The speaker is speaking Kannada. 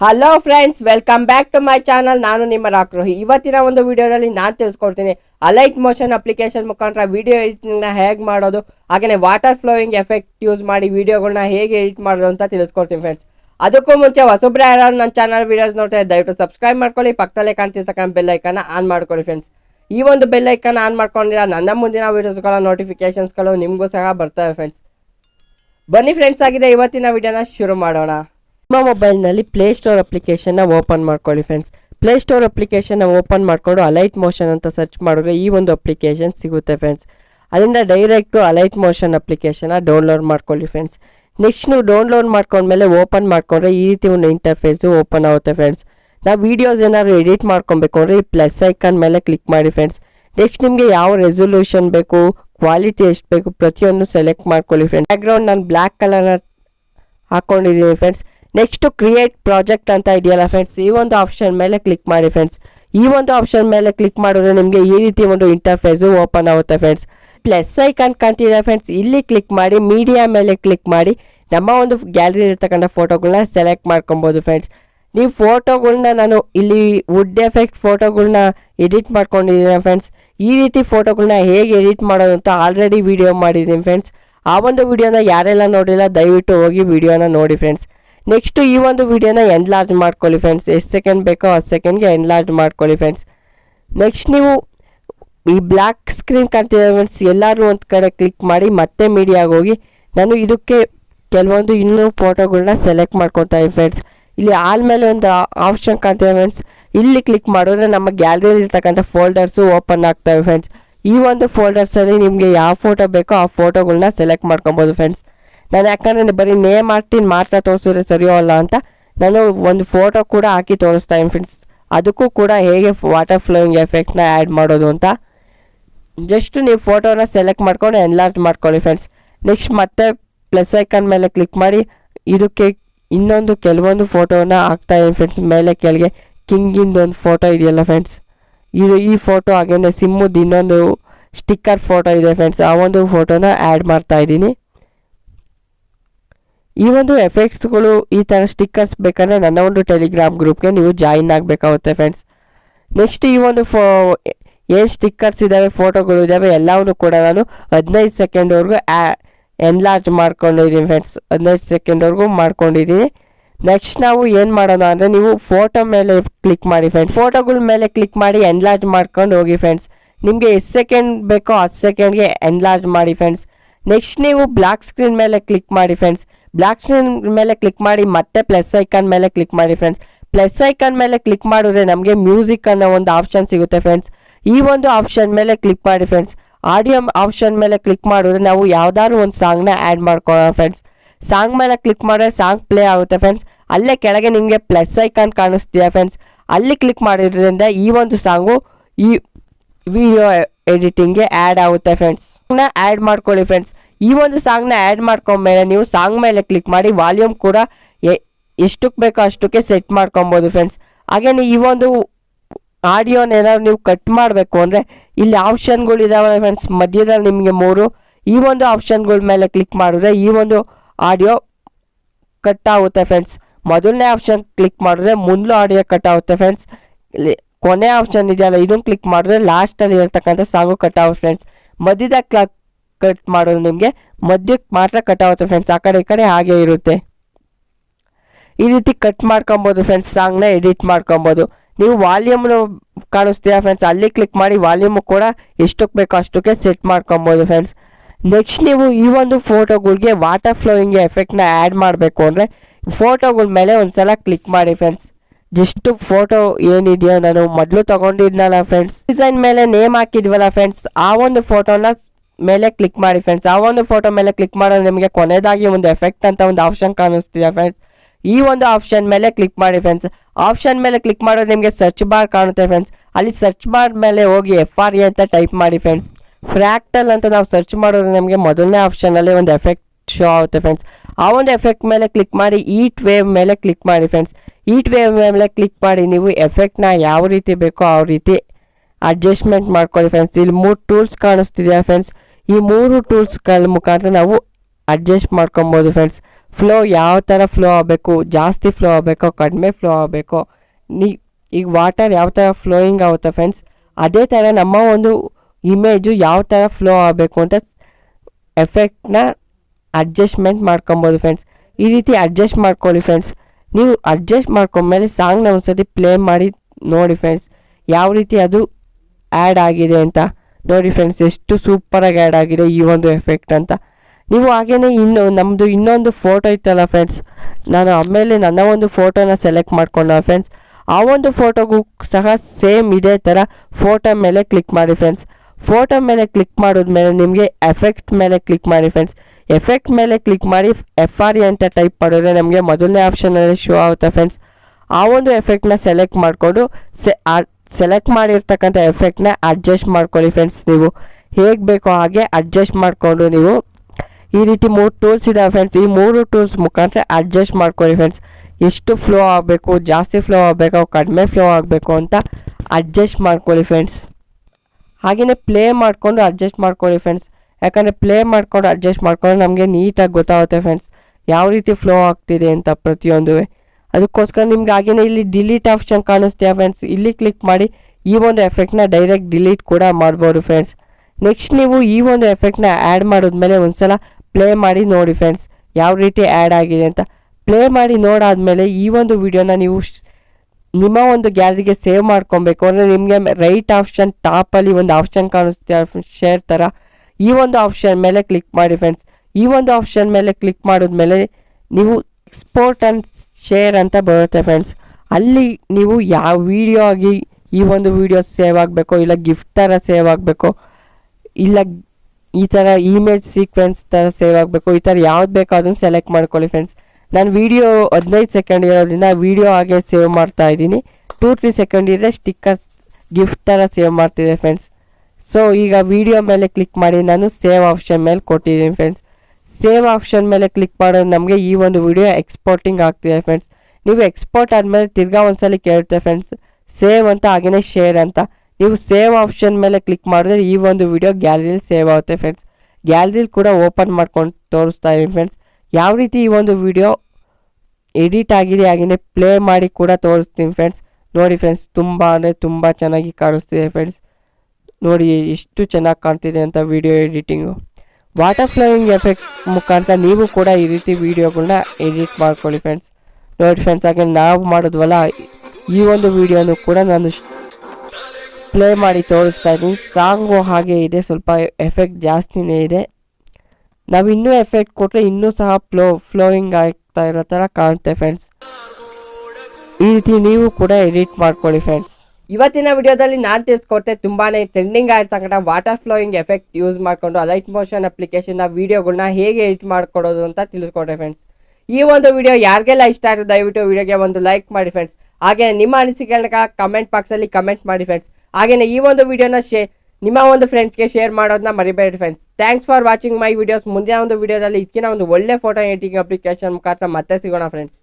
Hello friends welcome back to my channel ನಾನು ನಿಮ್ಮ ರಾಕ್ರೋಹಿ ಇವತ್ತಿನ ಒಂದು ವಿಡಿಯೋದಲ್ಲಿ ನಾನು ತಿಳಿಸ್ಕೊಡ್ತೀನಿ ಅಲೈಟ್ ಮೋಷನ್ ಅಪ್ಲಿಕೇಶನ್ ಮುಖಾಂತರ ವಿಡಿಯೋ ಎಡಿಟಿಂಗ್ನ ಹೇಗೆ ಮಾಡೋದು ಹಾಗೆಯೇ ವಾಟರ್ ಫ್ಲೋಯಿಂಗ್ ಎಫೆಕ್ಟ್ ಯೂಸ್ ಮಾಡಿ ವಿಡಿಯೋಗಳನ್ನ ಹೇಗೆ ಎಡಿಟ್ ಮಾಡೋದು ಅಂತ ತಿಳಿಸ್ಕೊಡ್ತೀನಿ ಫ್ರೆಂಡ್ಸ್ ಅದಕ್ಕೂ ಮುಂಚೆ ಹೊಸಬ್ರ ಯಾರು ನನ್ನ ಚಾನಲ್ ವಿಡಿಯೋಸ್ ನೋಡ್ತಾರೆ ದಯವಿಟ್ಟು ಸಬ್ಸ್ಕ್ರೈಬ್ ಮಾಡ್ಕೊಳ್ಳಿ, ಪಕ್ಕದಲ್ಲೇ ಕಾಣ್ತಿರ್ತಕ್ಕಂಥ ಬೆಲ್ ಐಕನ್ನ ಆನ್ ಮಾಡ್ಕೊಳ್ಳಿ ಫ್ರೆಂಡ್ಸ್ ಈ ಒಂದು ಬೆಲ್ ಐಕನ್ ಆನ್ ಮಾಡ್ಕೊಂಡಿರ ನನ್ನ ಮುಂದಿನ ವೀಡಿಯೋಸ್ಗಳ ನೋಟಿಫಿಕೇಶನ್ಸ್ಗಳು ನಿಮಗೂ ಸಹ ಬರ್ತವೆ ಫ್ರೆಂಡ್ಸ್ ಬನ್ನಿ ಫ್ರೆಂಡ್ಸ್ ಆಗಿದೆ ಇವತ್ತಿನ ವಿಡಿಯೋನ ಶುರು ಮಾಡೋಣ. ನಿಮ್ಮ ಮೊಬೈಲ್ನಲ್ಲಿ ಪ್ಲೇಸ್ಟೋರ್ ಅಪ್ಲಿಕೇಶನ್ನ ಓಪನ್ ಮಾಡ್ಕೊಳ್ಳಿ ಫ್ರೆಂಡ್ಸ್ ಪ್ಲೇ ಪ್ಲೇಸ್ಟೋರ್ ಅಪ್ಲಿಕೇಶನ್ನ ಓಪನ್ ಮಾಡಿಕೊಂಡು ಅಲೈಟ್ ಮೋಷನ್ ಅಂತ ಸರ್ಚ್ ಮಾಡಿದ್ರೆ ಈ ಒಂದು ಅಪ್ಲಿಕೇಶನ್ ಸಿಗುತ್ತೆ ಫ್ರೆಂಡ್ಸ್ ಅದರಿಂದ ಡೈರೆಕ್ಟು ಅಲೈಟ್ ಮೋಷನ್ ಅಪ್ಲಿಕೇಶನ್ನ ಡೌನ್ಲೋಡ್ ಮಾಡ್ಕೊಳ್ಳಿ ಫ್ರೆಂಡ್ಸ್ ನೆಕ್ಸ್ಟ್ ನೀವು ಡೌನ್ಲೋಡ್ ಮಾಡ್ಕೊಂಡ್ಮೇಲೆ ಓಪನ್ ಮಾಡ್ಕೊಂಡ್ರೆ ಈ ರೀತಿ ಒಂದು ಇಂಟರ್ಫೇಸು ಓಪನ್ ಆಗುತ್ತೆ ಫ್ರೆಂಡ್ಸ್ ನಾವು ವೀಡಿಯೋಸ್ ಏನಾದ್ರು ಎಡಿಟ್ ಮಾಡ್ಕೊಬೇಕು ಅಂದರೆ ಈ ಪ್ಲಸ್ ಐಕಾನ್ ಮೇಲೆ ಕ್ಲಿಕ್ ಮಾಡಿ ಫ್ರೆಂಡ್ಸ್ ನೆಕ್ಸ್ಟ್ ನಿಮಗೆ ಯಾವ ರೆಸೊಲ್ಯೂಷನ್ ಬೇಕು ಕ್ವಾಲಿಟಿ ಎಷ್ಟು ಬೇಕು ಪ್ರತಿಯೊಂದು ಸೆಲೆಕ್ಟ್ ಮಾಡ್ಕೊಳ್ಳಿ ಫ್ರೆಂಡ್ಸ್ ಬ್ಯಾಕ್ಗ್ರೌಂಡ್ ನಾನು ಬ್ಲ್ಯಾಕ್ ಕಲರ್ನ ಹಾಕೊಂಡಿದ್ದೀನಿ ಫ್ರೆಂಡ್ಸ್ ನೆಕ್ಸ್ಟ್ ಕ್ರಿಯೇಟ್ ಪ್ರಾಜೆಕ್ಟ್ ಅಂತ ಇದೆಯಲ್ಲ ಫ್ರೆಂಡ್ಸ್ ಈ ಒಂದು ಆಪ್ಷನ್ ಮೇಲೆ ಕ್ಲಿಕ್ ಮಾಡಿ ಫ್ರೆಂಡ್ಸ್ ಈ ಒಂದು ಆಪ್ಷನ್ ಮೇಲೆ ಕ್ಲಿಕ್ ಮಾಡಿದ್ರೆ ನಿಮಗೆ ಈ ರೀತಿ ಒಂದು ಇಂಟರ್ಫೇಸು ಓಪನ್ ಆಗುತ್ತೆ ಫ್ರೆಂಡ್ಸ್ ಪ್ಲಸ್ ಐಕಾನ್ ಕಾಣ್ತಿದೆ ಫ್ರೆಂಡ್ಸ್ ಇಲ್ಲಿ ಕ್ಲಿಕ್ ಮಾಡಿ ಮೀಡಿಯಾ ಮೇಲೆ ಕ್ಲಿಕ್ ಮಾಡಿ, ನಮ್ಮ ಒಂದು ಗ್ಯಾಲರಿ ಇರ್ತಕ್ಕಂಥ ಫೋಟೋಗಳನ್ನ ಸೆಲೆಕ್ಟ್ ಮಾಡ್ಕೊಬೋದು ಫ್ರೆಂಡ್ಸ್ ನೀವು ಫೋಟೋಗಳ್ನ ನಾನು ಇಲ್ಲಿ ವುಡ್ ಎಫೆಕ್ಟ್ ಫೋಟೋಗಳನ್ನ ಎಡಿಟ್ ಮಾಡ್ಕೊಂಡಿದ್ದೀನಿ ಫ್ರೆಂಡ್ಸ್ ಈ ರೀತಿ ಫೋಟೋಗಳನ್ನ ಹೇಗೆ ಎಡಿಟ್ ಮಾಡೋದು ಅಂತ ಆಲ್ರೆಡಿ ವಿಡಿಯೋ ಮಾಡಿದ್ದೀನಿ ಫ್ರೆಂಡ್ಸ್ ಆ ಒಂದು ವಿಡಿಯೋನ ಯಾರೆಲ್ಲ ನೋಡಿಲ್ಲ, ದಯವಿಟ್ಟು ಹೋಗಿ ವಿಡಿಯೋನ ನೋಡಿ ಫ್ರೆಂಡ್ಸ್ ನೆಕ್ಸ್ಟ್ ಈ ಒಂದು ವಿಡಿಯೋನ ಎನ್ಲಾರ್ಜ್ ಮಾಡ್ಕೊಳ್ಳಿ ಫ್ರೆಂಡ್ಸ್ ಎಷ್ಟು ಸೆಕೆಂಡ್ ಬೇಕೋ ಅಷ್ಟು ಸೆಕೆಂಡ್ಗೆ ಎನ್ಲಾರ್ಜ್ ಮಾಡ್ಕೊಳ್ಳಿ ಫ್ರೆಂಡ್ಸ್ ನೆಕ್ಸ್ಟ್ ನೀವು ಈ ಬ್ಲ್ಯಾಕ್ ಸ್ಕ್ರೀನ್ ಕಾಣ್ತಿದೆ ಫ್ರೆಂಡ್ಸ್ ಎಲ್ಲರೂ ಒಂದು ಕಡೆ ಕ್ಲಿಕ್ ಮಾಡಿ ಮತ್ತೆ ಮೀಡಿಯಾಗೆ ಹೋಗಿ. ನಾನು ಇದಕ್ಕೆ ಕೆಲವೊಂದು ಇನ್ನೂ ಫೋಟೋಗಳನ್ನ ಸೆಲೆಕ್ಟ್ ಮಾಡ್ಕೊತಾ ಇದ್ದೀನಿ ಫ್ರೆಂಡ್ಸ್ ಇಲ್ಲಿ ಆಲ್ ಮೇಲೆ ಒಂದು ಆಪ್ಷನ್ ಕಾಣ್ತಿದೆ ಫ್ರೆಂಡ್ಸ್ ಇಲ್ಲಿ ಕ್ಲಿಕ್ ಮಾಡಿದ್ರೆ ನಮ್ಮ ಗ್ಯಾಲರಿಯಲ್ಲಿ ಇರ್ತಕ್ಕಂಥ ಫೋಲ್ಡರ್ಸು ಓಪನ್ ಆಗ್ತವೆ ಫ್ರೆಂಡ್ಸ್ ಈ ಒಂದು ಫೋಲ್ಡರ್ಸಲ್ಲಿ ನಿಮಗೆ ಯಾವ ಫೋಟೋ ಬೇಕೋ ಆ ಫೋಟೋಗಳನ್ನ ಸೆಲೆಕ್ಟ್ ಮಾಡ್ಕೊಬೋದು ಫ್ರೆಂಡ್ಸ್ ನಾನು ಯಾಕಂದರೆ ಬರೀ ನೇಮ್ ಮಾಡ್ತೀನಿ ಮಾತ್ರ ತೋರಿಸಿದ್ರೆ ಸರಿಯೋ ಅಲ್ಲ ಅಂತ. ನಾನು ಒಂದು ಫೋಟೋ ಕೂಡ ಹಾಕಿ ತೋರಿಸ್ತಾ ಇದ್ದೀನಿ ಫ್ರೆಂಡ್ಸ್ ಅದಕ್ಕೂ ಕೂಡ ಹೇಗೆ ವಾಟರ್ ಫ್ಲೋಯಿಂಗ್ ಎಫೆಕ್ಟ್ನ ಆ್ಯಡ್ ಮಾಡೋದು ಅಂತ. ಜಸ್ಟ್ ನೀವು ಫೋಟೋನ ಸೆಲೆಕ್ಟ್ ಮಾಡ್ಕೊಂಡು ಎನ್ಲಾರ್ಜ್ ಮಾಡ್ಕೊಳ್ಳಿ ಫ್ರೆಂಡ್ಸ್ ನೆಕ್ಸ್ಟ್ ಮತ್ತೆ ಪ್ಲಸ್ ಐಕನ್ ಮೇಲೆ ಕ್ಲಿಕ್ ಮಾಡಿ, ಇದಕ್ಕೆ ಇನ್ನೊಂದು ಕೆಲವೊಂದು ಫೋಟೋನ ಹಾಕ್ತಾ ಇದ್ದೀನಿ ಫ್ರೆಂಡ್ಸ್ ಮೇಲೆ ಕೆಳಗೆ ಕಿಂಗಿಂದು ಒಂದು ಫೋಟೋ ಇದೆಯಲ್ಲ ಫ್ರೆಂಡ್ಸ್ ಇದು ಈ ಫೋಟೋ ಹಾಗೇನೆ ಸಿಮ್ಮದ್ದು ಇನ್ನೊಂದು ಸ್ಟಿಕ್ಕರ್ ಫೋಟೋ ಇದೆ ಫ್ರೆಂಡ್ಸ್ ಆ ಒಂದು ಫೋಟೋನ ಆ್ಯಡ್ ಮಾಡ್ತಾ ಇದ್ದೀನಿ. ಈ ಒಂದು ಎಫೆಕ್ಟ್ಸ್ಗಳು ಈ ಥರ ಸ್ಟಿಕ್ಕರ್ಸ್ ಬೇಕಂದರೆ ನನ್ನ ಒಂದು ಟೆಲಿಗ್ರಾಮ್ ಗ್ರೂಪ್ಗೆ ನೀವು ಜಾಯಿನ್ ಆಗಬೇಕಾಗುತ್ತೆ ಫ್ರೆಂಡ್ಸ್ ನೆಕ್ಸ್ಟ್ ಈ ಒಂದು ಫೋ ಏನು ಸ್ಟಿಕ್ಕರ್ಸ್ ಇದ್ದಾವೆ ಫೋಟೋಗಳು ಇದ್ದಾವೆ ಎಲ್ಲವನ್ನು ಕೂಡ ನಾನು ಹದಿನೈದು ಸೆಕೆಂಡ್ವರೆಗೂ ಆ ಎನ್ಲಾರ್ಜ್ ಮಾಡ್ಕೊಂಡಿದ್ದೀನಿ ಫ್ರೆಂಡ್ಸ್ ಹದಿನೈದು ಸೆಕೆಂಡ್ವರೆಗೂ ಮಾಡ್ಕೊಂಡಿದ್ದೀನಿ. ನೆಕ್ಸ್ಟ್ ನಾವು ಏನು ಮಾಡೋಣ ಅಂದರೆ ನೀವು ಫೋಟೋ ಮೇಲೆ ಕ್ಲಿಕ್ ಮಾಡಿ ಫ್ರೆಂಡ್ಸ್ ಫೋಟೋಗಳ ಮೇಲೆ ಕ್ಲಿಕ್ ಮಾಡಿ ಎನ್ಲಾರ್ಜ್ ಮಾಡ್ಕೊಂಡು ಹೋಗಿ ಫ್ರೆಂಡ್ಸ್ ನಿಮಗೆ ಎಷ್ಟು ಸೆಕೆಂಡ್ ಬೇಕೋ ಹತ್ತು ಸೆಕೆಂಡ್ಗೆ ಎನ್ಲಾರ್ಜ್ ಮಾಡಿ ಫ್ರೆಂಡ್ಸ್ ನೆಕ್ಸ್ಟ್ ನೀವು ಬ್ಲ್ಯಾಕ್ ಸ್ಕ್ರೀನ್ ಮೇಲೆ ಕ್ಲಿಕ್ ಮಾಡಿ ಫ್ರೆಂಡ್ಸ್ ಬ್ಲ್ಯಾಕ್ ಸ್ಕ್ರೀನ್ ಮೇಲೆ ಕ್ಲಿಕ್ ಮಾಡಿ, ಮತ್ತೆ ಪ್ಲಸ್ ಐಕಾನ್ ಮೇಲೆ ಕ್ಲಿಕ್ ಮಾಡಿ ಫ್ರೆಂಡ್ಸ್ ಪ್ಲಸ್ ಐಕಾನ್ ಮೇಲೆ ಕ್ಲಿಕ್ ಮಾಡಿದ್ರೆ ನಮಗೆ ಮ್ಯೂಸಿಕ್ ಅನ್ನೋ ಒಂದು ಆಪ್ಷನ್ ಸಿಗುತ್ತೆ ಫ್ರೆಂಡ್ಸ್ ಈ ಒಂದು ಆಪ್ಷನ್ ಮೇಲೆ ಕ್ಲಿಕ್ ಮಾಡಿ ಫ್ರೆಂಡ್ಸ್ ಆಡಿಯೋ ಆಪ್ಷನ್ ಮೇಲೆ ಕ್ಲಿಕ್ ಮಾಡಿದ್ರೆ ನಾವು ಯಾವ್ದಾದ್ರು ಒಂದು ಸಾಂಗ್ನ ಆ್ಯಡ್ ಮಾಡ್ಕೊಳ್ಳೋಣ ಫ್ರೆಂಡ್ಸ್ ಸಾಂಗ್ ಮೇಲೆ ಕ್ಲಿಕ್ ಮಾಡಿದ್ರೆ ಸಾಂಗ್ ಪ್ಲೇ ಆಗುತ್ತೆ ಫ್ರೆಂಡ್ಸ್ ಅಲ್ಲೇ ಕೆಳಗೆ ನಿಮಗೆ ಪ್ಲಸ್ ಐಕಾನ್ ಕಾಣಿಸ್ತಿದೆ ಫ್ರೆಂಡ್ಸ್ ಅಲ್ಲಿ ಕ್ಲಿಕ್ ಮಾಡಿದ್ರಿಂದ ಈ ಒಂದು ಸಾಂಗು ಈ ವಿಡಿಯೋ ಎಡಿಟಿಂಗ್ಗೆ ಆ್ಯಡ್ ಆಗುತ್ತೆ ಫ್ರೆಂಡ್ಸ್ ಆ್ಯಡ್ ಮಾಡ್ಕೊಳ್ಳಿ ಫ್ರೆಂಡ್ಸ್ ಈ ಒಂದು ಸಾಂಗ್ನ ಆ್ಯಡ್ ಮಾಡ್ಕೊಂಡ್ಮೇಲೆ ನೀವು ಸಾಂಗ್ ಮೇಲೆ ಕ್ಲಿಕ್ ಮಾಡಿ ವಾಲ್ಯೂಮ್ ಕೂಡ ಎಷ್ಟಕ್ಕೆ ಬೇಕೋ ಅಷ್ಟಕ್ಕೆ ಸೆಟ್ ಮಾಡ್ಕೊಬೋದು ಫ್ರೆಂಡ್ಸ್ ಹಾಗೆಯೇ ಈ ಒಂದು ಆಡಿಯೋನ ಏನಾದ್ರು ನೀವು ಕಟ್ ಮಾಡಬೇಕು ಅಂದರೆ ಇಲ್ಲಿ ಆಪ್ಷನ್ಗಳು ಇದಾವೆ ಫ್ರೆಂಡ್ಸ್ ಮಧ್ಯದಲ್ಲಿ ನಿಮಗೆ ಮೂರು. ಈ ಒಂದು ಆಪ್ಷನ್ಗಳ ಮೇಲೆ ಕ್ಲಿಕ್ ಮಾಡಿದ್ರೆ ಈ ಒಂದು ಆಡಿಯೋ ಕಟ್ ಆಗುತ್ತೆ ಫ್ರೆಂಡ್ಸ್ ಮೊದಲನೇ ಆಪ್ಷನ್ ಕ್ಲಿಕ್ ಮಾಡಿದ್ರೆ ಮುಂದೆ ಆಡಿಯೋ ಕಟ್ ಆಗುತ್ತೆ ಫ್ರೆಂಡ್ಸ್ ಕೊನೆ ಆಪ್ಷನ್ ಇದೆಯಲ್ಲ, ಇದನ್ನು ಕ್ಲಿಕ್ ಮಾಡಿದ್ರೆ ಲಾಸ್ಟಲ್ಲಿ ಇರತಕ್ಕಂಥ ಸಾಂಗು ಕಟ್ ಆಗುತ್ತೆ ಫ್ರೆಂಡ್ಸ್ ಮಧ್ಯದ ಕ್ಲಾಕ್ ಕಟ್ ಮಾಡೋದು ನಿಮಗೆ. ಮಧ್ಯಕ್ಕೆ ಮಾತ್ರ ಕಟ್ ಆಗುತ್ತೆ ಫ್ರೆಂಡ್ಸ್ ಆ ಕಡೆ ಈ ಕಡೆ ಹಾಗೆ ಇರುತ್ತೆ. ಈ ರೀತಿ ಕಟ್ ಮಾಡ್ಕೊಬೋದು ಫ್ರೆಂಡ್ಸ್ ಸಾಂಗ್ನ ಎಡಿಟ್ ಮಾಡ್ಕೊಬೋದು. ನೀವು ವಾಲ್ಯೂಮ್ನು ಕಾಣಿಸ್ತೀರಾ ಫ್ರೆಂಡ್ಸ್ ಅಲ್ಲಿ ಕ್ಲಿಕ್ ಮಾಡಿ ವಾಲ್ಯೂಮು ಕೂಡ ಎಷ್ಟಕ್ಕೆ ಬೇಕೋ ಅಷ್ಟಕ್ಕೆ ಸೆಟ್ ಮಾಡ್ಕೊಬೋದು ಫ್ರೆಂಡ್ಸ್ ನೆಕ್ಸ್ಟ್ ನೀವು ಈ ಒಂದು ಫೋಟೋಗಳಿಗೆ ವಾಟರ್ ಫ್ಲೋಯಿಂಗ್ ಎಫೆಕ್ಟ್ನ ಆ್ಯಡ್ ಮಾಡಬೇಕು ಅಂದರೆ ಫೋಟೋಗಳ ಮೇಲೆ ಒಂದ್ಸಲ ಕ್ಲಿಕ್ ಮಾಡಿ ಫ್ರೆಂಡ್ಸ್ ಜಸ್ಟು ಫೋಟೋ ಏನಿದೆಯೋ ನಾನು ಮೊದಲು ತೊಗೊಂಡಿದ್ನಲ್ಲ ಫ್ರೆಂಡ್ಸ್ ಡಿಸೈನ್ ಮೇಲೆ ನೇಮ್ ಹಾಕಿದ್ವಲ್ಲ ಫ್ರೆಂಡ್ಸ್ ಆ ಒಂದು ಫೋಟೋನ ಮೇಲೆ ಕ್ಲಿಕ್ ಮಾಡಿ ಫ್ರೆಂಡ್ಸ್ ಆ ಒಂದು ಫೋಟೋ ಮೇಲೆ ಕ್ಲಿಕ್ ಮಾಡೋದು ನಿಮಗೆ ಕೊನೆಯದಾಗಿ ಒಂದು ಎಫೆಕ್ಟ್ ಅಂತ ಒಂದು ಆಪ್ಷನ್ ಕಾಣಿಸ್ತಿದೆ ಫ್ರೆಂಡ್ಸ್ ಈ ಒಂದು ಆಪ್ಷನ್ ಮೇಲೆ ಕ್ಲಿಕ್ ಮಾಡಿ ಫ್ರೆಂಡ್ಸ್ ಆಪ್ಷನ್ ಮೇಲೆ ಕ್ಲಿಕ್ ಮಾಡೋದು ನಿಮಗೆ ಸರ್ಚ್ ಬಾರ್ ಕಾಣುತ್ತೆ ಫ್ರೆಂಡ್ಸ್ ಅಲ್ಲಿ ಸರ್ಚ್ ಬಾರ್ ಮೇಲೆ ಹೋಗಿ ಎಫ್ ಆರ್ ಎ ಅಂತ ಟೈಪ್ ಮಾಡಿ ಫ್ರೆಂಡ್ಸ್ ಫ್ರ್ಯಾಕ್ಟಲ್ ಅಂತ ನಾವು ಸರ್ಚ್ ಮಾಡೋದು ನಿಮಗೆ ಮೊದಲನೇ ಆಪ್ಷನಲ್ಲಿ ಒಂದು ಎಫೆಕ್ಟ್ ಶೋ ಆಗುತ್ತೆ ಫ್ರೆಂಡ್ಸ್ ಆ ಒಂದು ಎಫೆಕ್ಟ್ ಮೇಲೆ ಕ್ಲಿಕ್ ಮಾಡಿ ಈಟ್ ವೇವ್ ಮೇಲೆ ಕ್ಲಿಕ್ ಮಾಡಿ ಫ್ರೆಂಡ್ಸ್ ಈಟ್ ವೇವ್ ಮೇಲೆ ಕ್ಲಿಕ್ ಮಾಡಿ, ನೀವು ಎಫೆಕ್ಟ್ನ ಯಾವ ರೀತಿ ಬೇಕೋ ಆ ರೀತಿ ಅಡ್ಜಸ್ಟ್ಮೆಂಟ್ ಮಾಡ್ಕೊಳ್ಳಿ ಫ್ರೆಂಡ್ಸ್ ಇಲ್ಲಿ ಮೂರು ಟೂಲ್ಸ್ ಕಾಣಿಸ್ತಿದೆಯಾ ಫ್ರೆಂಡ್ಸ್ ಈ ಮೂರು ಟೂಲ್ಸ್ಗಳ ಮುಖಾಂತರ ನಾವು ಅಡ್ಜಸ್ಟ್ ಮಾಡ್ಕೊಬೋದು ಫ್ರೆಂಡ್ಸ್ ಫ್ಲೋ ಯಾವ ಥರ ಫ್ಲೋ ಆಗಬೇಕು, ಜಾಸ್ತಿ ಫ್ಲೋ ಆಗಬೇಕೋ, ಕಡಿಮೆ ಫ್ಲೋ ಆಗಬೇಕೋ, ನೀ, ಈಗ ವಾಟರ್ ಯಾವ ಥರ ಫ್ಲೋಯಿಂಗ್ ಆಗುತ್ತೆ ಫ್ರೆಂಡ್ಸ್ ಅದೇ ಥರ ನಮ್ಮ ಒಂದು ಇಮೇಜು ಯಾವ ಥರ ಫ್ಲೋ ಆಗಬೇಕು ಅಂತ ಎಫೆಕ್ಟ್ನ ಅಡ್ಜಸ್ಟ್ಮೆಂಟ್ ಮಾಡ್ಕೊಬೋದು ಫ್ರೆಂಡ್ಸ್ ಈ ರೀತಿ ಅಡ್ಜಸ್ಟ್ ಮಾಡ್ಕೊಳ್ಳಿ ಫ್ರೆಂಡ್ಸ್ ನೀವು ಅಡ್ಜಸ್ಟ್ ಮಾಡ್ಕೊಂಡ್ಮೇಲೆ ಸಾಂಗ್ನ ಒಂದ್ಸತಿ ಪ್ಲೇ ಮಾಡಿ ನೋಡಿ ಫ್ರೆಂಡ್ಸ್ ಯಾವ ರೀತಿ ಅದು ಆ್ಯಡ್ ಆಗಿದೆ ಅಂತ. ನೋಡಿ ಫ್ರೆಂಡ್ಸ್ ಎಷ್ಟು ಸೂಪರಾಗಿ ಆ್ಯಡ್ ಆಗಿದೆ ಈ ಒಂದು ಎಫೆಕ್ಟ್ ಅಂತ. ನೀವು ಹಾಗೇ ಇನ್ನು ನಮ್ಮದು ಇನ್ನೊಂದು ಫೋಟೋ ಇತ್ತಲ್ಲ ಫ್ರೆಂಡ್ಸ್ ನಾನು ಆಮೇಲೆ ನನ್ನ ಒಂದು ಫೋಟೋನ ಸೆಲೆಕ್ಟ್ ಮಾಡ್ಕೊಂಡ ಫ್ರೆಂಡ್ಸ್ ಆ ಒಂದು ಫೋಟೋಗೂ ಸಹ ಸೇಮ್ ಇದೇ ಥರ ಫೋಟೋ ಮೇಲೆ ಕ್ಲಿಕ್ ಮಾಡಿ ಫ್ರೆಂಡ್ಸ್ ಫೋಟೋ ಮೇಲೆ ಕ್ಲಿಕ್ ಮಾಡಿದ್ಮೇಲೆ ನಿಮಗೆ ಎಫೆಕ್ಟ್ ಮೇಲೆ ಕ್ಲಿಕ್ ಮಾಡಿ ಫ್ರೆಂಡ್ಸ್ ಎಫೆಕ್ಟ್ ಮೇಲೆ ಕ್ಲಿಕ್ ಮಾಡಿ ಎಫ್ ಆರ್ ಇ ಅಂತ ಟೈಪ್ ಮಾಡಿದ್ರೆ ನಮಗೆ ಮೊದಲನೇ ಆಪ್ಷನಲ್ಲಿ ಶೋ ಆಗುತ್ತೆ ಫ್ರೆಂಡ್ಸ್ ಆ ಒಂದು ಎಫೆಕ್ಟ್ನ ಸೆಲೆಕ್ಟ್ ಮಾಡಿಕೊಂಡು ಸೆ ಸೆಲೆಕ್ಟ್ ಮಾಡಿರ್ತಕ್ಕಂಥ ಎಫೆಕ್ಟ್ನ ಅಡ್ಜಸ್ಟ್ ಮಾಡ್ಕೊಳ್ಳಿ ಫ್ರೆಂಡ್ಸ್ ನೀವು. ಹೇಗೆ ಬೇಕೋ ಹಾಗೆ ಅಡ್ಜಸ್ಟ್ ಮಾಡಿಕೊಂಡು ನೀವು ಈ ರೀತಿ ಮೂರು ಟೂಲ್ಸ್ ಇದ್ದಾವೆ ಫ್ರೆಂಡ್ಸ್ ಈ ಮೂರು ಟೂಲ್ಸ್ ಮುಖಾಂತರ ಅಡ್ಜಸ್ಟ್ ಮಾಡ್ಕೊಳ್ಳಿ ಫ್ರೆಂಡ್ಸ್ ಎಷ್ಟು ಫ್ಲೋ ಆಗಬೇಕು, ಜಾಸ್ತಿ ಫ್ಲೋ ಆಗಬೇಕು, ಕಡಿಮೆ ಫ್ಲೋ ಆಗಬೇಕು ಅಂತ ಅಡ್ಜಸ್ಟ್ ಮಾಡ್ಕೊಳ್ಳಿ ಫ್ರೆಂಡ್ಸ್ ಹಾಗೆಯೇ ಪ್ಲೇ ಮಾಡಿಕೊಂಡು ಅಡ್ಜಸ್ಟ್ ಮಾಡ್ಕೊಳ್ಳಿ ಫ್ರೆಂಡ್ಸ್ ಯಾಕಂದರೆ ಪ್ಲೇ ಮಾಡಿಕೊಂಡು ಅಡ್ಜಸ್ಟ್ ಮಾಡ್ಕೊಂಡು ನಮಗೆ ನೀಟಾಗಿ ಗೊತ್ತಾಗುತ್ತೆ ಫ್ರೆಂಡ್ಸ್ ಯಾವ ರೀತಿ ಫ್ಲೋ ಆಗ್ತಿದೆ ಅಂತ ಪ್ರತಿಯೊಂದು ಅದಕ್ಕೋಸ್ಕರ ನಿಮ್ಗೆ ಹಾಗೆಯೇ ಇಲ್ಲಿ ಡಿಲೀಟ್ ಆಪ್ಷನ್ ಕಾಣಿಸ್ತೀಯ ಫ್ರೆಂಡ್ಸ್ ಇಲ್ಲಿ ಕ್ಲಿಕ್ ಮಾಡಿ, ಈ ಒಂದು ಎಫೆಕ್ಟ್ನ ಡೈರೆಕ್ಟ್ ಡಿಲೀಟ್ ಕೂಡ ಮಾಡ್ಬೋದು ಫ್ರೆಂಡ್ಸ್ ನೆಕ್ಸ್ಟ್ ನೀವು ಈ ಒಂದು ಎಫೆಕ್ಟ್ನ ಆ್ಯಡ್ ಮಾಡಿದ್ಮೇಲೆ ಒಂದ್ಸಲ ಪ್ಲೇ ಮಾಡಿ ನೋಡಿ ಫ್ರೆಂಡ್ಸ್ ಯಾವ ರೀತಿ ಆ್ಯಡ್ ಆಗಿದೆ ಅಂತ. ಪ್ಲೇ ಮಾಡಿ ನೋಡಾದಮೇಲೆ ಈ ಒಂದು ವಿಡಿಯೋನ ನೀವು ನಿಮ್ಮ ಒಂದು ಗ್ಯಾಲರಿಗೆ ಸೇವ್ ಮಾಡ್ಕೊಬೇಕು. ಅಂದರೆ ನಿಮಗೆ ರೈಟ್ ಆಪ್ಷನ್ ಟಾಪಲ್ಲಿ ಒಂದು ಆಪ್ಷನ್ ಕಾಣಿಸ್ತೀಯ ಶೇರ್ ಥರ ಈ ಒಂದು ಆಪ್ಷನ್ ಮೇಲೆ ಕ್ಲಿಕ್ ಮಾಡಿ ಫ್ರೆಂಡ್ಸ್ ಈ ಒಂದು ಆಪ್ಷನ್ ಮೇಲೆ ಕ್ಲಿಕ್ ಮಾಡಿದ್ಮೇಲೆ ನೀವು ಎಕ್ಸ್ಪೋರ್ಟ್ ಆ್ಯಂಡ್ ಶೇರ್ ಅಂತ ಬರುತ್ತೆ ಫ್ರೆಂಡ್ಸ್ ಅಲ್ಲಿ ನೀವು ಯಾವ ವಿಡಿಯೋ ಆಗಿ ಈ ಒಂದು ವಿಡಿಯೋ ಸೇವ್ ಆಗಬೇಕು, ಇಲ್ಲ ಗಿಫ್ಟ್ ಥರ ಸೇವ್ ಆಗಬೇಕು, ಇಲ್ಲ ಈ ಥರ ಇಮೇಜ್ ಸೀಕ್ವೆನ್ಸ್ ಥರ ಸೇವ್ ಆಗಬೇಕು, ಈ ಥರ ಯಾವ್ದು ಬೇಕೋ ಅದನ್ನು ಸೆಲೆಕ್ಟ್ ಮಾಡ್ಕೊಳ್ಳಿ ಫ್ರೆಂಡ್ಸ್ ನಾನು ವಿಡಿಯೋ ಹದಿನೈದು ಸೆಕೆಂಡ್ ಇರೋದ್ರಿಂದ ವಿಡಿಯೋ ಹಾಗೆ ಸೇವ್ ಮಾಡ್ತಾ ಇದ್ದೀನಿ. ಟೂ ತ್ರೀ ಸೆಕೆಂಡ್ ಇದ್ದರೆ ಸ್ಟಿಕ್ಕರ್ಸ್ ಗಿಫ್ಟ್ ಥರ ಸೇವ್ ಮಾಡ್ತಿದ್ದೆ ಫ್ರೆಂಡ್ಸ್ ಸೊ ಈಗ ವಿಡಿಯೋ ಮೇಲೆ ಕ್ಲಿಕ್ ಮಾಡಿ ನಾನು ಸೇವ್ ಆಪ್ಷನ್ ಮೇಲೆ ಕೊಟ್ಟಿದ್ದೀನಿ ಫ್ರೆಂಡ್ಸ್ ಸೇವ್ ಆಪ್ಷನ್ ಮೇಲೆ ಕ್ಲಿಕ್ ಮಾಡೋದು ನಮಗೆ ಈ ಒಂದು ವಿಡಿಯೋ ಎಕ್ಸ್ಪೋರ್ಟಿಂಗ್ ಆಗ್ತಿದೆ ಫ್ರೆಂಡ್ಸ್ ನೀವು ಎಕ್ಸ್ಪೋರ್ಟ್ ಆದಮೇಲೆ ತಿರ್ಗಾ ಒಂದ್ಸಲಿ ಕೇಳುತ್ತೆ ಫ್ರೆಂಡ್ಸ್ ಸೇವ್ ಅಂತ ಹಾಗೆಯೇ ಶೇರ್ ಅಂತ. ನೀವು ಸೇವ್ ಆಪ್ಷನ್ ಮೇಲೆ ಕ್ಲಿಕ್ ಮಾಡಿದ್ರೆ ಈ ಒಂದು ವಿಡಿಯೋ ಗ್ಯಾಲರಿಲಿ ಸೇವ್ ಆಗುತ್ತೆ ಫ್ರೆಂಡ್ಸ್ ಗ್ಯಾಲರಿಲಿ ಕೂಡ ಓಪನ್ ಮಾಡ್ಕೊಂಡು ತೋರಿಸ್ತಾ ಇದ್ದೀನಿ ಫ್ರೆಂಡ್ಸ್ ಯಾವ ರೀತಿ ಈ ಒಂದು ವಿಡಿಯೋ ಎಡಿಟ್ ಆಗಿದೆ ಹಾಗೆಯೇ ಪ್ಲೇ ಮಾಡಿ ಕೂಡ ತೋರಿಸ್ತೀನಿ ಫ್ರೆಂಡ್ಸ್ ನೋಡಿ ಫ್ರೆಂಡ್ಸ್ ತುಂಬ ಅಂದರೆ ತುಂಬ ಚೆನ್ನಾಗಿ ಕಾಣಿಸ್ತಿದೆ ಫ್ರೆಂಡ್ಸ್ ನೋಡಿ ಎಷ್ಟು ಚೆನ್ನಾಗಿ ಕಾಣ್ತಿದೆ ಅಂತ video editing water flowing effect ಮುಖಾಂತರ ನೀವು ಕೂಡ ಈ ರೀತಿ ವಿಡಿಯೋಗಳನ್ನ ಎಡಿಟ್ ಮಾಡ್ಕೊಳ್ಳಿ ಫ್ರೆಂಡ್ಸ್ ನೋಡಿ ಫ್ರೆಂಡ್ಸ್ ಹಾಗೆ ನಾವು ಮಾಡಿದ್ವಲ್ಲ, ಈ ಒಂದು ವಿಡಿಯೋನು ಕೂಡ ನಾನು ಪ್ಲೇ ಮಾಡಿ ತೋರಿಸ್ತಾ ಇದ್ದೀನಿ. ಸಾಂಗು ಹಾಗೆ ಇದೆ, ಸ್ವಲ್ಪ ಎಫೆಕ್ಟ್ ಜಾಸ್ತಿನೇ ಇದೆ. ನಾವು ಇನ್ನೂ ಎಫೆಕ್ಟ್ ಕೊಟ್ಟರೆ ಇನ್ನೂ ಸಹ ಫ್ಲೋ ಫ್ಲೋಯಿಂಗ್ ಆಗ್ತಾ ಇರೋ ಥರ ಕಾಣುತ್ತೆ ಫ್ರೆಂಡ್ಸ್ ಈ ರೀತಿ ನೀವು ಕೂಡ ಎಡಿಟ್ ಮಾಡ್ಕೊಳ್ಳಿ ಫ್ರೆಂಡ್ಸ್ ಇವತ್ತಿನ ವಿಡಿಯೋದಲ್ಲಿ ನಾನು ತಿಳಿಸ್ಕೊಡ್ತೆ ತುಂಬಾನೇ ಟ್ರೆಂಡಿಂಗ್ ಆಗಿರ್ತಕ್ಕಂಥ ವಾಟರ್ ಫ್ಲೋಯಿಂಗ್ ಎಫೆಕ್ಟ್ ಯೂಸ್ ಮಾಡಿಕೊಂಡು ಅಲೈಟ್ ಮೋಷನ್ ಅಪ್ಲಿಕೇಶನ್ನ ವಿಡಿಯೋಗಳನ್ನ ಹೇಗೆ ಎಡಿಟ್ ಮಾಡ್ಕೊಡೋದು ಅಂತ ತಿಳಿಸ್ಕೊಡ್ರಿ ಫ್ರೆಂಡ್ಸ್ ಈ ಒಂದು ವಿಡಿಯೋ ಯಾರಿಗೆಲ್ಲ ಇಷ್ಟ ಆಯಿತು ದಯವಿಟ್ಟು ವಿಡಿಯೋಗೆ ಒಂದು ಲೈಕ್ ಮಾಡಿ ಫ್ರೆಂಡ್ಸ್ ಹಾಗೆ ನಿಮ್ಮ ಅನಿಸಿಕೆಗಳನ್ನ ಕಮೆಂಟ್ ಬಾಕ್ಸಲ್ಲಿ ಕಮೆಂಟ್ ಮಾಡಿ ಫ್ರೆಂಡ್ಸ್ ಹಾಗೆಯೇ ಈ ಒಂದು ವಿಡಿಯೋನ ಶೇ, ನಿಮ್ಮ ಒಂದು ಫ್ರೆಂಡ್ಸ್ಗೆ ಶೇರ್ ಮಾಡೋದನ್ನ ಮರಿಬೇಡಿ friends thanks for watching my videos ಮುಂದಿನ ಒಂದು ವಿಡಿಯೋದಲ್ಲಿ ಇದಕ್ಕಿನ ಒಂದು ಒಳ್ಳೆ ಫೋಟೋ ಎಡಿಟಿಂಗ್ ಅಪ್ಲಿಕೇಶನ್ ಮುಖಾಂತರ ಮತ್ತೆ ಸಿಗೋಣ ಫ್ರೆಂಡ್ಸ್